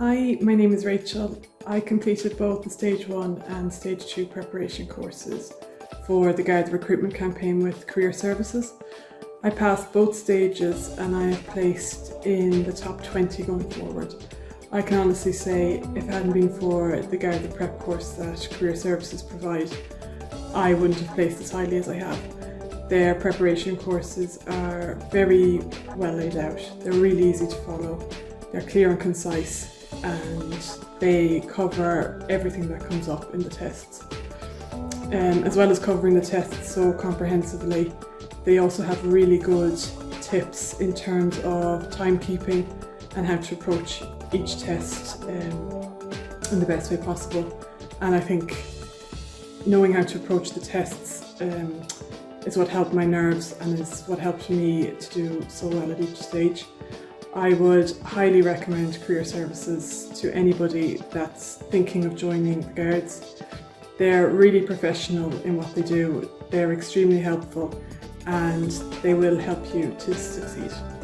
Hi, my name is Rachel. I completed both the Stage 1 and Stage 2 preparation courses for the Garda recruitment campaign with Career Services. I passed both stages and I placed in the top 20 going forward. I can honestly say if it hadn't been for the Garda prep course that Career Services provide, I wouldn't have placed as highly as I have. Their preparation courses are very well laid out. They're really easy to follow. They're clear and concise and they cover everything that comes up in the tests. Um, as well as covering the tests so comprehensively, they also have really good tips in terms of timekeeping and how to approach each test um, in the best way possible. And I think knowing how to approach the tests um, is what helped my nerves and is what helped me to do so well at each stage. I would highly recommend career services to anybody that's thinking of joining the Guards. They're really professional in what they do, they're extremely helpful and they will help you to succeed.